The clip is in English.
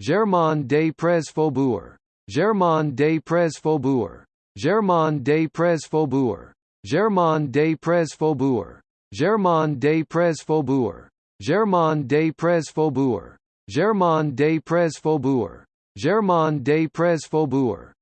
Germain des Prés Faubourg, Germain des Prés Faubourg, Germain des Prés Faubourg, Germain des Prés Faubourg, Germain des Prés Faubourg, Germain des Prés Faubourg, Germain des Prés Faubourg, Germain des Prés Faubourg,